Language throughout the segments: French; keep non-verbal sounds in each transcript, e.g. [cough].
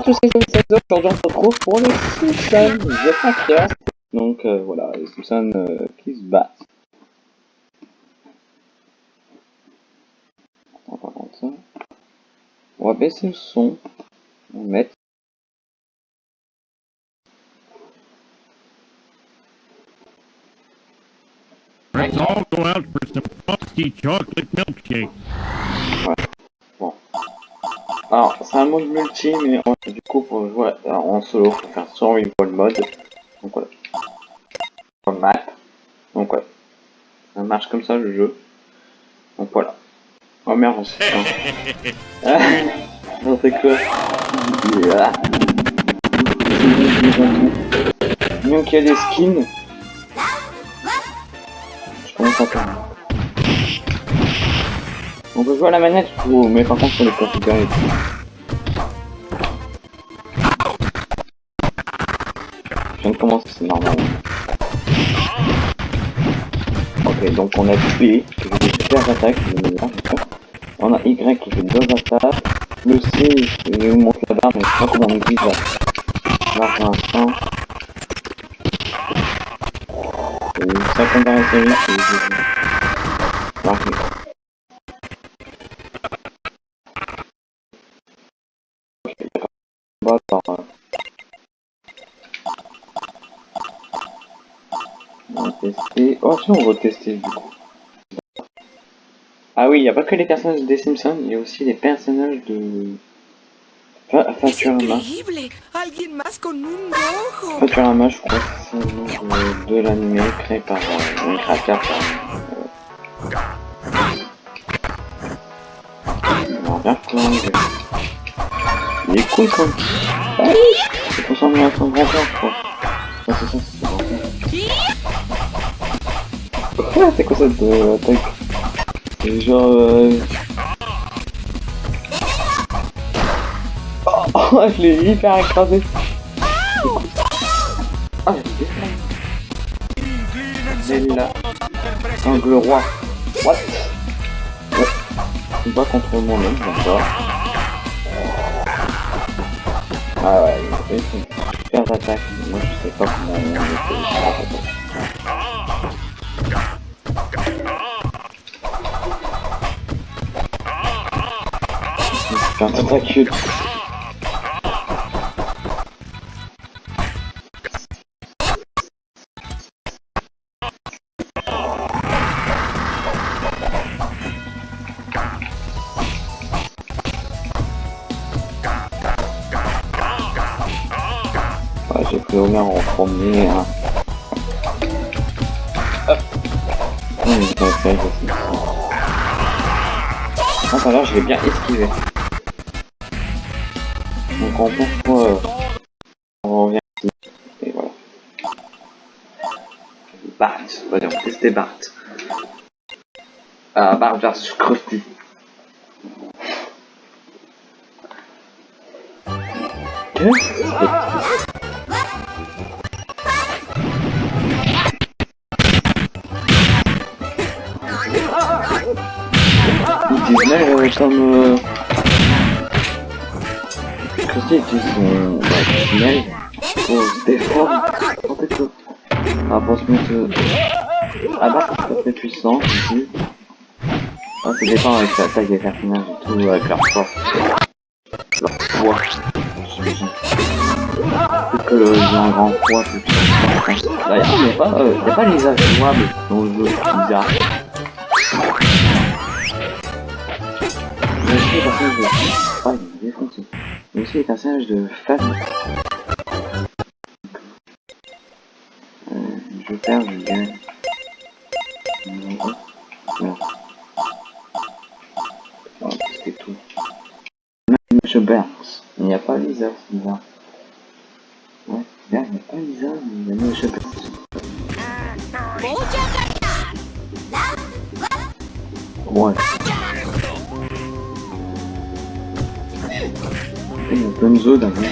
à tous amis, aujourd'hui on se retrouve pour les Simpsons The Hackers. Donc euh, voilà, les Simpsons euh, qui se battent. On va. On va baisser le son. On va mettre. Let's all go out for some frosty chocolate milkshake. Alors, c'est un mode multi, mais du coup, pour jouer en solo, faut faire survival mode. Donc voilà. Comme map. Donc voilà. Ça marche comme ça le jeu. Donc voilà. Oh merde, on s'est non, c'est quoi. Mieux qu'il y a des skins. Je commence à perdre. On peut jouer à la manette, mais par contre, faut les configurer. Je viens c'est normal. Ok, donc on a B qui fait attaques, on a Y qui fait deux attaques, le C, vous montrer la barre, mais je sais pas comment on utilise la barre pour. Ça assez vite, par... Tester... Oh si on va tester du coup. Ah oui, il n'y a pas que les personnages des Simpsons, il y a aussi les personnages de... Futurama. Futurama, je crois que c'est le nom de, de l'anime créé par euh, un. Euh, quand même. C'est pour s'en à son grand-père, quoi. Ah, c'est ça, quoi cette euh, attaque C'est genre... Euh... [laughs] Oh, je l'ai hyper écrasé. Ah, j'ai. Angle roi. What? Ouais. Je pas contre moi-même, d'accord. Ah ouais, il fait une super attaque. Moi je sais pas comment on fait. Merde. Hop. Non, mais j'étais inspiré aussi. Ah, par là, je l'ai bien esquivé. Donc, on pourquoi. Euh, on revient ici. Et voilà. Bart. On va dire tester Bart? Ah, Bart versus Krusty. Qu'est-ce que c'est 19 euh, comme... Qu'est-ce qu'ils sont... Bah, pour se défendre. En fait, euh, ah, pour se. Euh, ah bah, c'est très puissant, ici. Ah, ça dépend avec l'attaque des personnages et tout, avec leur force. Leur poids. Que j'ai un grand poids, plus bah, il n'y a pas, y a les dans le jeu, bizarre. Aussi les personnages de... Il défoncé. Mais aussi de je perds, je gagne. Tout. Burns. Il n'y a pas Lisa, c'est bizarre. Ouais, il n'y a pas Lisa, mais il y a Monsieur Burns. Plein de zones avant.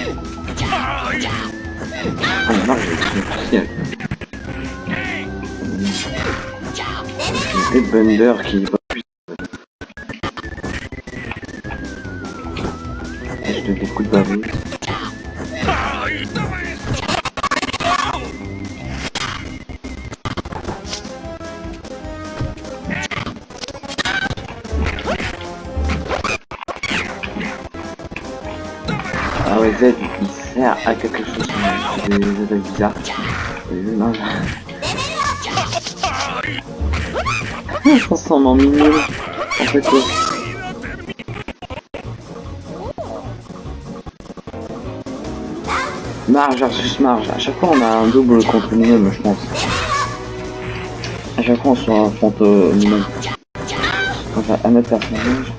Ah, la qui Z, il sert à quelque chose, des attaques bizarres. Non, je... je pense en mignon. En fait, quoi. Marge versus marge. À chaque fois, on a un double contre nous-mêmes, je pense. À chaque fois, on se affronte euh, nous-mêmes. J'ai un autre personnage,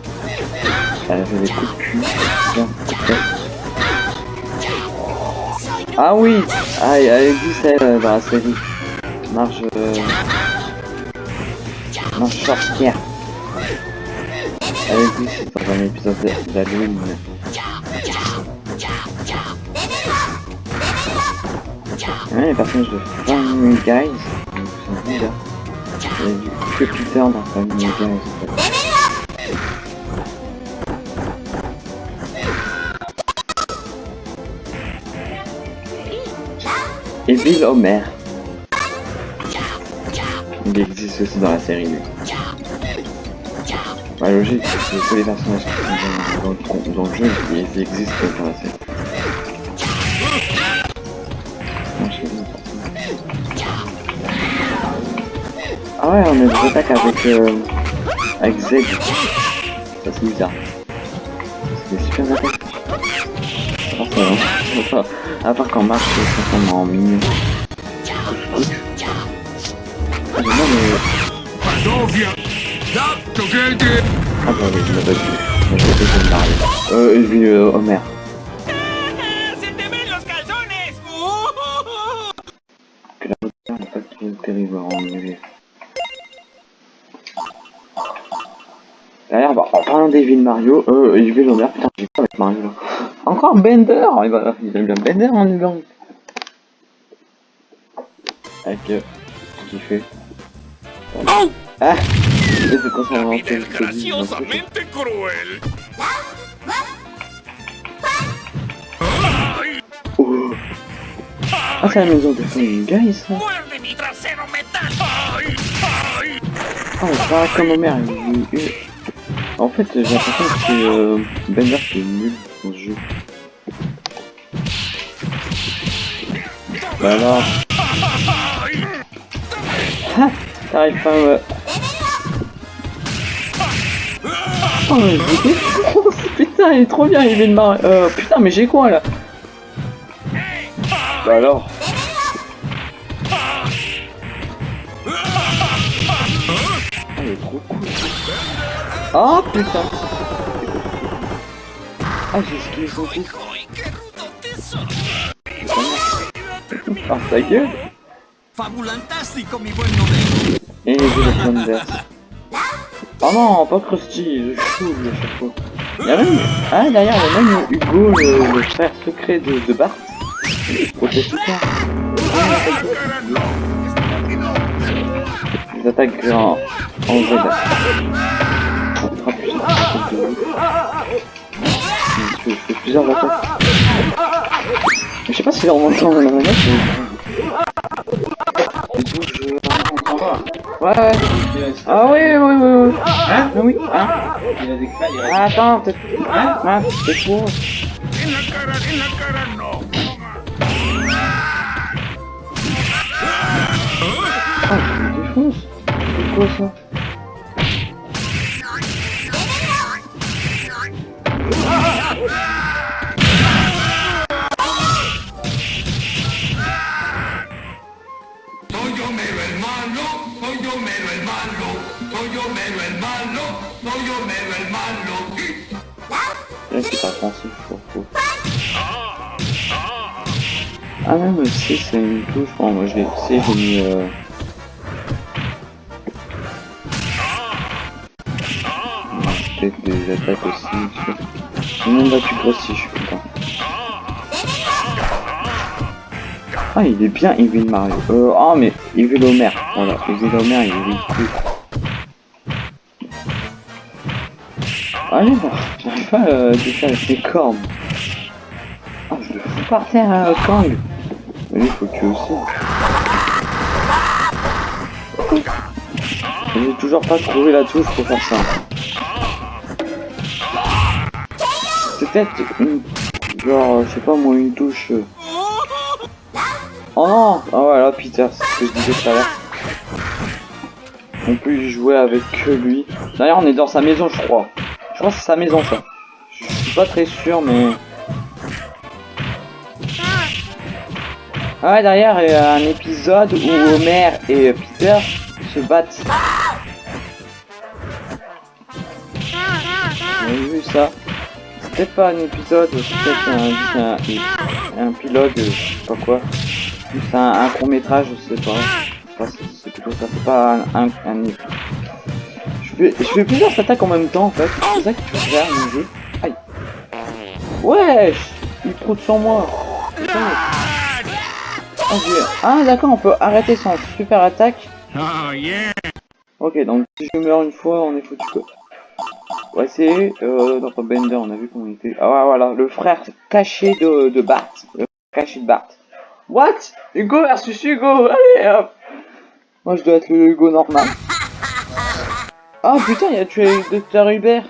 elle fait des coups de cul. Tiens, Ah oui Ah, elle existe elle dans la série. Marge... Euh... Marge sorcière. Elle existe dans un épisode d'Halloween. Ouais, les personnages de Family Guys, c'est bizarre. Il y a du Peter dans Family Guys. Et Bill Homer. Il existe aussi dans la série lui. Bah logique, parce que tous les personnages qui sont dans, le jeu, ils existent dans la série. Ah ouais, on a des attaques avec, euh, avec Z. Ça c'est bizarre. À part quand Marche se transforme en mignon. Ah! Gatto che Ah bah oui, je l'avais vu. Mais je vais essayer Mario. Euh, vu euh, Homer. Que la hauteur n'est pas trop terrible en UV. D'ailleurs, bah, en parlant des villes Mario, euh, je vais putain, j'ai pas avec Mario là. Encore Bender Il va, il aime bien Bender en Ugang. Avec, euh, ce qu'il fait. Ah Il se concentre en Vida es graciosamente cruel. Oh Ah, c'est la maison de Guy, ça. Ah, on parle comme Homer, il, il- En fait, j'ai l'impression que c'est euh, Bender qui est Bah alors... T'arrives pas à me... Oh, mais [laughs] Putain, il est trop bien, il vient de marrer. Euh, putain, mais j'ai quoi, là? Bah alors Ah, il est trop cool. Oh putain Ah, j'ai esquivé son. Ah, ta gueule ¡Fabulantástico, mi buen noveno! Et de Flanders. Oh non, pas Krusty, je chou à chaque fois. Il y a même... Ah, derrière, il y a même Hugo, le, le frère secret de, de Bart. Le temps. Ils attaquent en, en Z. Oh, putain. Je, je fais plusieurs attaques. Je sais pas si on entend la manette ou... Ouais, ouais. Ah oui, oui, oui, oui. Hein Oui, hein Il a des craques, il Ah, Attends, peut-être... Hein Ah. En en. Ah, me défonce. C'est quoi ça el malo, soy yo mero el malo. C'est pas français, je. Ah, même C, c'est une touche. Bon, moi, je l'ai... C, j'ai mis... Euh... Peut-être des attaques aussi. J'ai même battu aussi, je suis content. Ah, il est bien Evil Mario. Euh, ah, mais Evil Homer. Voilà, Evil Homer, il est Allez, bah, j'arrive pas à euh, défaire avec les cornes. Ah, je le fous par terre à Kang. Mais lui, faut que tu aussi. J'ai toujours pas trouvé la touche pour faire ça. C'est peut-être une Genre, je sais pas moi, une touche. euh. Oh non Ah ouais, là, Peter, c'est ce que je disais tout à l'heure. On peut y jouer avec que lui. D'ailleurs, on est dans sa maison, je crois. C'est sa maison, ça. Je suis pas très sûr, mais... Ah ouais, derrière, il y a un épisode où Homer et Peter se battent. J'ai vu ça. C'est peut-être pas un épisode, c'est peut-être un, un, pilote, je sais pas quoi. Juste un, un court métrage, je sais pas. C'est- c'est plutôt ça, c'est pas un, un. Je fais, je fais plusieurs attaques en même temps en fait. C'est ça qui fait bizarre mon jeu. Aïe. Wesh Il proute sur moi. Ah, ah d'accord, on peut arrêter son super attaque. Oh, yeah. Ok, donc si je meurs une fois, on est foutu quoi. Ouais, c'est euh, dans Bender, on a vu comment il était. Ah ouais, voilà, le frère caché de, de Bart. Le frère caché de Bart. What? Hugo versus Hugo Allez hop Moi je dois être le Hugo normal. Ah putain, il a tué le Dr Hubert.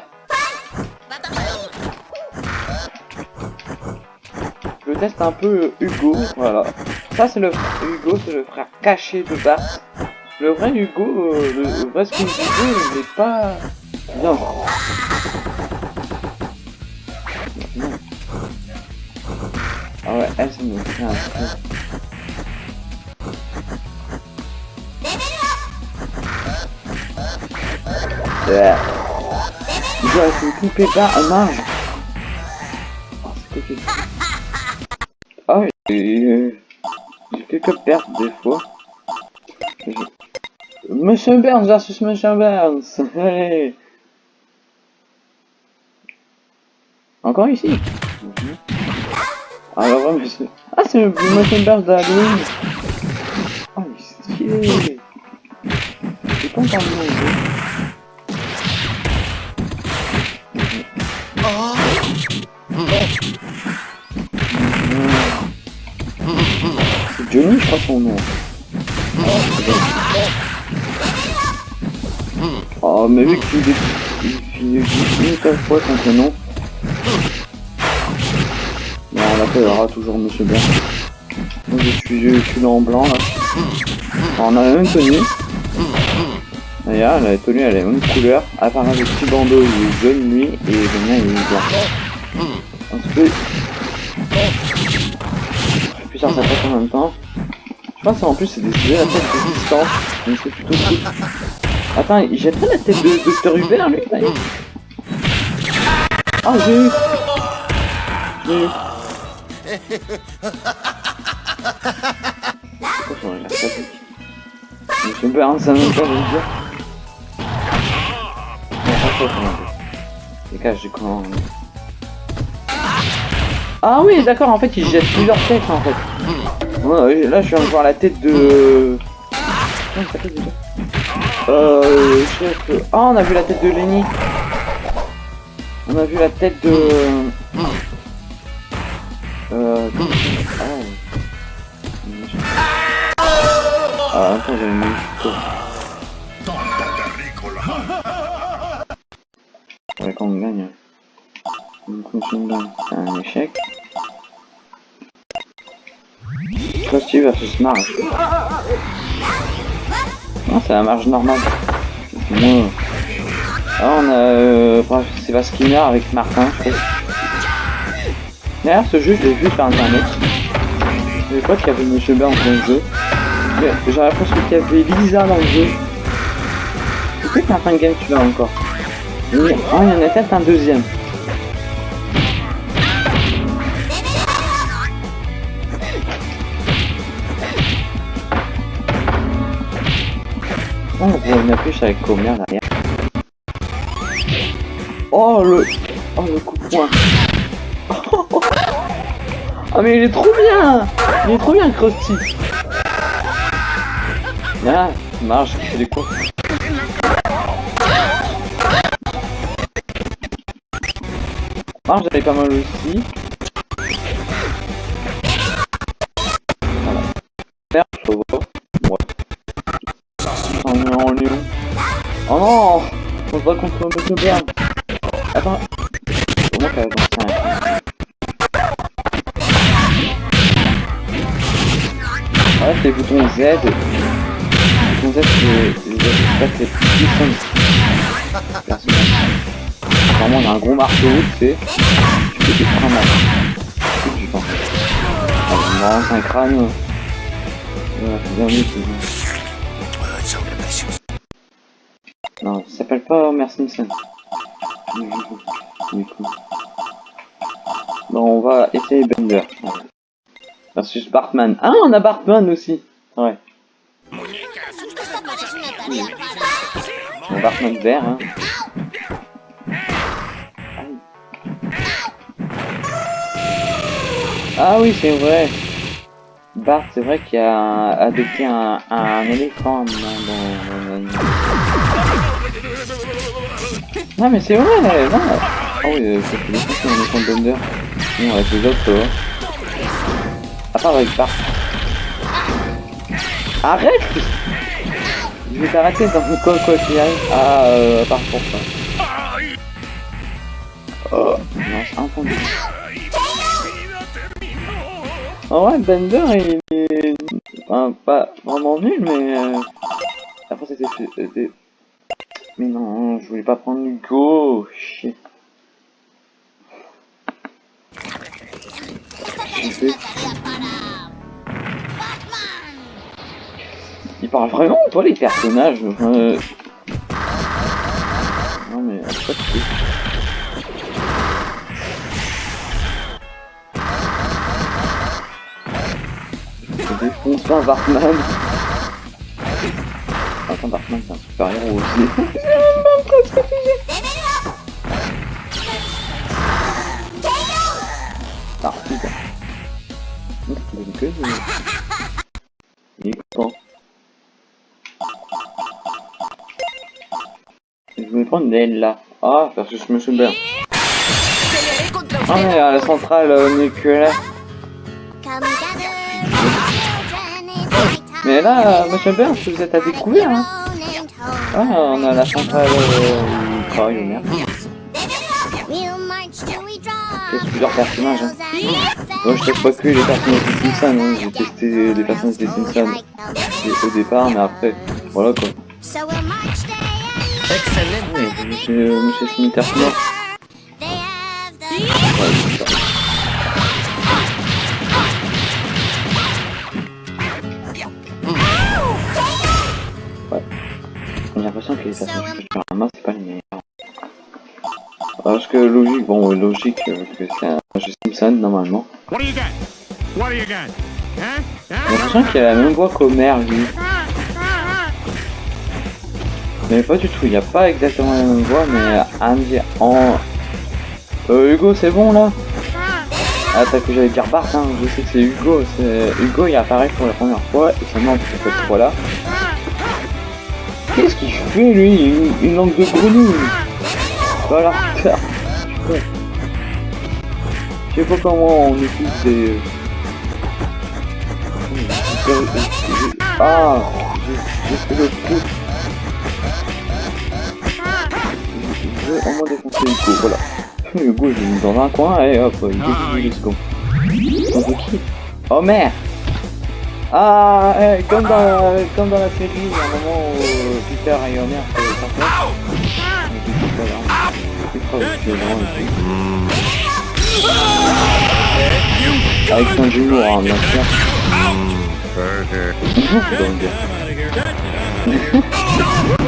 Je teste un peu Hugo, voilà. Ça c'est le Hugo, c'est le frère caché de Bart. Le vrai Hugo, euh, le, le vrai skin Hugo, il est pas. Non. Ah ouais, elle, ça me fait un. Il doit être coupé par un marge. Oh, c'est. Ah j'ai quelques pertes des fois. Monsieur Burns versus Monsieur Burns. [laughs] Allez. Encore ici? Mhm. Ah, vraiment, monsieur. Ah, c'est le Monsieur Burns d'Halloween. Oh, mais c'est stylé. J'ai pas entendu mon C'est Johnny, je crois son nom. Oh, mais vu que tu finit une fois son prénom. Mais on l'appellera toujours Monsieur Blanc. Je suis, je en blanc là. On a même tenue. D'ailleurs, la tenue elle la même couleur. À part un petit bandeau il est jaune lui et le mien il est blanc. Se fait plusieurs attaques en même temps. Je pense en plus c'est des jeux tête de distance. C'est plutôt cool. Attends, il jette pas la tête de Dr Hubert lui Oh j'ai eu J'ai eu dire. Attends. Dégage du camp. Ah oui, d'accord, en fait, il jette plusieurs têtes, en fait. Ouais, là, je viens de voir la tête de... Comment Euh... chef... Ah, on a vu la tête de Lenny. On a vu la tête de... Euh... comment Ah, ah attends, j'avais mis une on gagne. Donc, on gagne, c'est un échec. Krusty versus Marge. Non, c'est la marge normale. Moi. Ah, on a. Euh, avec Martin. D'ailleurs, ce jeu, je l'ai vu sur internet. Je savais pas qu'il y avait Monsieur Burns dans le jeu. J'ai l'impression qu'il y avait Lisa dans le jeu. Pourquoi Martin Game tu l'as encore il y, a- oh, il y en a peut-être un deuxième. Oh, on affiche avec Comer derrière. Oh le... Oh le coup de poing. [laughs] Ah mais il est trop bien Il est trop bien Krusty Ah, marche, qui fait des courses. Ah, J'avais pas mal aussi. Voilà. Merde. Ouais. Oh non, lion. Oh non On va contre un peu de merde. Attends. Au moins, quand même, Voilà, c'est le bouton Z. Bouton Z, c'est le bouton c'est. Vraiment, on a un gros marteau, tu sais. Tu peux te prendre un. Ah, on lance un crâne. Voilà, bien vu, c'est. Non, ça s'appelle pas Homer Simpson. Du coup. Bon, on va essayer Bender. Ouais. Versus Bartman. Ah, on a Bartman aussi. Ouais. Bartman vert, hein. Ah oui, c'est vrai. Bart, c'est vrai qu'il a adopté un, un éléphant Non mais c'est vrai, non. Ah oui, euh, ça fait longtemps qu'on est éléphant de Bender. Sinon avec les autres. À part avec Bart. Arrête Je vais t'arrêter dans le quoi quoi arrive. Ah, euh, à part pour ça. Oh, non, c'est entendu. En vrai, Bender, il est... Enfin, pas vraiment nul, mais... Euh... Après, c'était... Mais non, je voulais pas prendre Hugo. Shit. Il parle vraiment, toi, les personnages. euh, Non, mais... défonce pas Bartman. Attends, Bartman, c'est un super héros aussi. [laughs] Ah, putain. Il est que Il est content. Je vais prendre l'aile là. Ah, parce que je me suis bien. Ah, mais à la centrale euh, nucléaire. Mais là, Monsieur Burns, vous êtes à découvert, hein. Ah, on a la centrale euh, où il travaille au. Il y a plusieurs personnages, hein. Moi, je teste pas que les personnages des Simpsons, hein. J'ai testé les personnages des Simpsons au départ, mais après, voilà quoi. Excelente. Oui, Monsieur, Monsieur Smith mort. Parce que logique, bon, logique, euh, que c'est un jeu Simpson normalement. J'ai l'impression qu'il a la même voix qu'Homer, lui. Mais pas du tout, il n'y a pas exactement la même voix, mais Andy en... Euh, Hugo, c'est bon là? Ah, t'as que j'allais dire Bart, hein, je sais que c'est Hugo, c'est... Hugo, il apparaît pour la première fois, et seulement pour cette fois-là. Qu'est-ce qu'il fait, lui? Une, une langue de grenouille Putain. Je sais pas comment on utilise ces... Ah J'ai fait le coup Je vais vraiment défoncer Hugo, voilà. Hugo, je l'ai mis dans un coin et hop, il est de qui Oh merde. Ah, eh, comme, dans la, comme dans la série, il y a un moment où Peter et Homer se Avec son hein. C'est drôle, bien.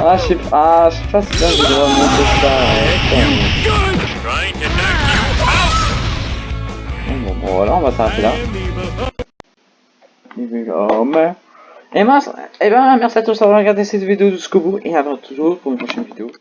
Ah, je sais pas, ah, je sais pas si je dois monter ça. euh, Bon, bon, voilà, on va s'arrêter là. Et mince, et ben, merci à tous d'avoir regardé cette vidéo jusqu'au bout, et à bientôt pour une prochaine vidéo.